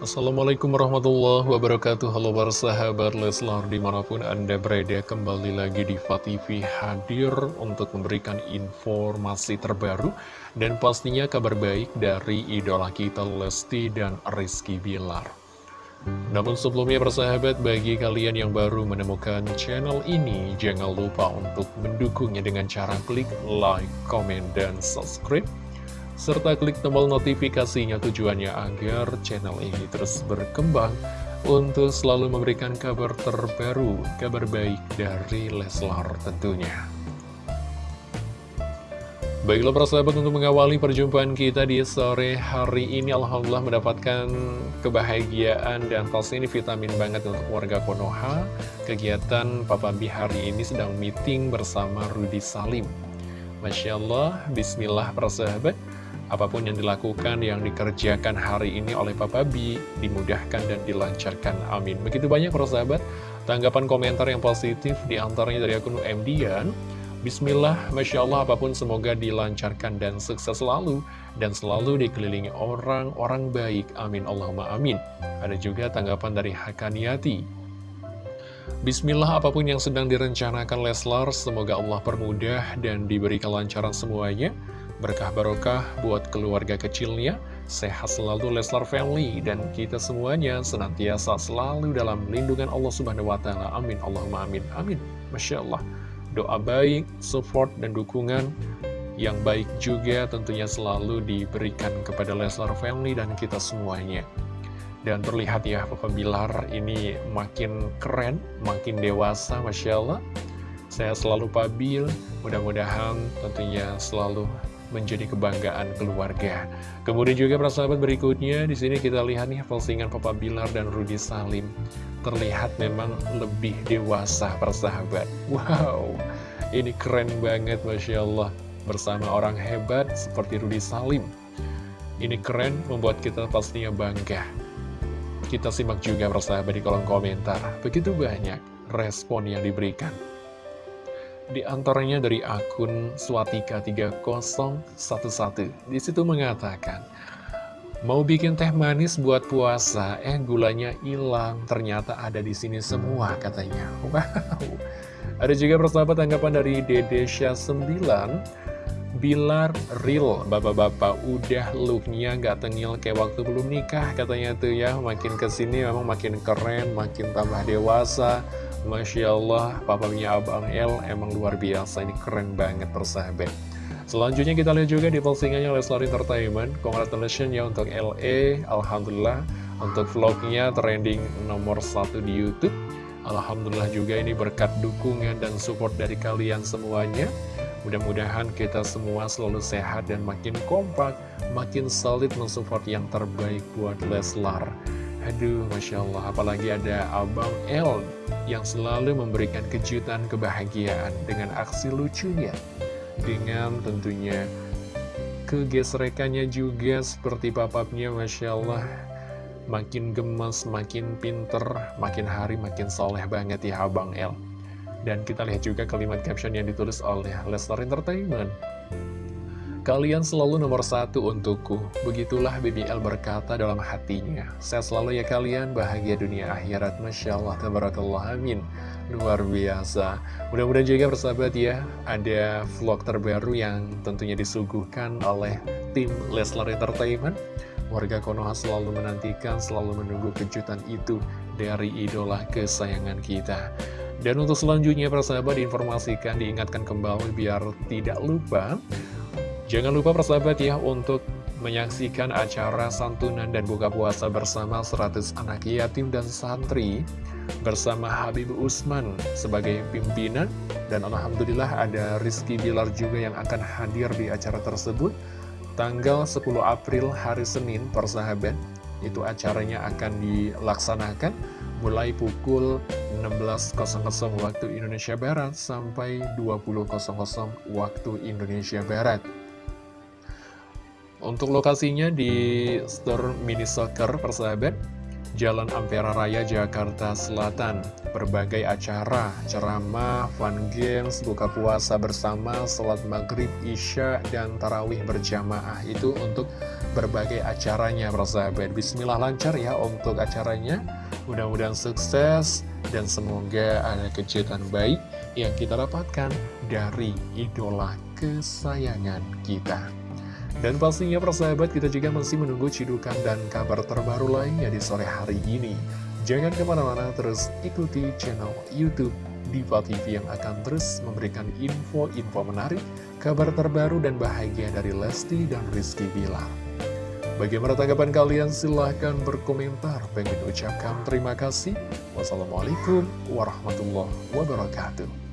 Assalamualaikum warahmatullahi wabarakatuh. Halo para sahabat Leslar di mana pun anda berada kembali lagi di TV hadir untuk memberikan informasi terbaru dan pastinya kabar baik dari idola kita Lesti dan Rizky Bilar. Namun sebelumnya persahabat bagi kalian yang baru menemukan channel ini jangan lupa untuk mendukungnya dengan cara klik like, comment, dan subscribe serta klik tombol notifikasinya tujuannya agar channel ini terus berkembang untuk selalu memberikan kabar terbaru, kabar baik dari Leslar tentunya. Baiklah para sahabat untuk mengawali perjumpaan kita di sore hari ini Alhamdulillah mendapatkan kebahagiaan dan pasti ini vitamin banget untuk warga Konoha. Kegiatan Papa B hari ini sedang meeting bersama Rudi Salim. Masya Allah, Bismillah para sahabat Apa pun yang dilakukan, yang dikerjakan hari ini oleh Papa B, dimudahkan dan dilancarkan. Amin. Begitu banyak para sahabat, tanggapan komentar yang positif di antaranya dari akun M. Dian. Bismillah, Masya Allah, apa pun semoga dilancarkan dan sukses selalu, dan selalu dikelilingi orang-orang baik. Amin, Allahumma amin. Ada juga tanggapan dari Hakaniati. Bismillah, apa pun yang sedang direncanakan Leslar, semoga Allah permudah dan diberi kelancaran semuanya berkah barokah buat keluarga kecilnya, sehat selalu Leslar Family, dan kita semuanya senantiasa selalu dalam lindungan Allah Subhanahu Wa Taala. Amin, Allahumma amin, amin. Masya Allah, doa baik, support, dan dukungan yang baik juga tentunya selalu diberikan kepada Leslar Family dan kita semuanya. Dan terlihat ya, Papa Bilar ini makin keren, makin dewasa, Masya Allah. Saya selalu pabil, mudah-mudahan tentunya selalu menjadi kebanggaan keluarga. Kemudian juga persahabat berikutnya, di sini kita lihat nih postingan Papa Bilar dan Rudi Salim. Terlihat memang lebih dewasa persahabat. Wow, ini keren banget Masya Allah. Bersama orang hebat seperti Rudi Salim. Ini keren, membuat kita pastinya bangga. Kita simak juga persahabat di kolom komentar. Begitu banyak respon yang diberikan. Di antaranya dari akun Swatika3011 Di situ mengatakan Mau bikin teh manis buat puasa, eh gulanya hilang, ternyata ada di sini semua katanya. Wow. Ada juga persahabat tanggapan dari Dede Syah 9 Bilar real, bapak-bapak udah looknya gak tengil kayak waktu belum nikah katanya tuh ya. Makin ke sini memang makin keren, makin tambah dewasa, Masya Allah, papanya Abang L emang luar biasa, ini keren banget persahabat. Selanjutnya kita lihat juga di postingannya Leslar Entertainment, congratulations ya untuk LE, Alhamdulillah, untuk vlognya trending nomor satu di Youtube. Alhamdulillah juga ini berkat dukungan dan support dari kalian semuanya. Mudah-mudahan kita semua selalu sehat dan makin kompak, makin solid mensupport yang terbaik buat Leslar. Aduh, Masya Allah, apalagi ada Abang L yang selalu memberikan kejutan kebahagiaan dengan aksi lucunya. Dengan tentunya kegesrekannya juga seperti papapnya, Masya Allah. Makin gemas, makin pinter, makin hari makin soleh banget ya Abang L. Dan kita lihat juga kalimat caption yang ditulis oleh Lestar Entertainment. Kalian selalu nomor satu untukku, begitulah BBL berkata dalam hatinya. Saya selalu ya kalian, bahagia dunia akhirat, Masya Allah, Tabarakallah, Amin. Luar biasa. Mudah-mudahan juga bersahabat ya, ada vlog terbaru yang tentunya disuguhkan oleh tim Leslar Entertainment. Warga Konoha selalu menantikan, selalu menunggu kejutan itu dari idola kesayangan kita. Dan untuk selanjutnya, persahabat diinformasikan, diingatkan kembali biar tidak lupa Jangan lupa persahabat ya untuk menyaksikan acara santunan dan buka puasa bersama 100 anak yatim dan santri bersama Habib Usman sebagai pimpinan. Dan Alhamdulillah ada Rizky Bilar juga yang akan hadir di acara tersebut. Tanggal 10 April hari Senin persahabat itu acaranya akan dilaksanakan mulai pukul 16.00 waktu Indonesia Barat sampai 20.00 waktu Indonesia Barat untuk lokasinya di store mini soccer persahabat Jalan Ampera Raya, Jakarta Selatan. Berbagai acara, ceramah, fun games, buka puasa bersama, sholat maghrib, isya, dan tarawih berjamaah. Itu untuk berbagai acaranya, persahabat. Bismillah lancar ya untuk acaranya. Mudah-mudahan sukses, dan semoga ada kejutan baik yang kita dapatkan dari idola kesayangan kita. Dan pastinya persahabat kita juga masih menunggu cidukan dan kabar terbaru lainnya di sore hari ini. Jangan ke mana-mana terus ikuti channel Youtube Diva TV yang akan terus memberikan info-info menarik, kabar terbaru dan bahagia dari Lesti dan Rizky Bilar. Bagaimana tanggapan kalian? Silahkan berkomentar. Pengen ucapkan terima kasih. Wassalamualaikum warahmatullahi wabarakatuh.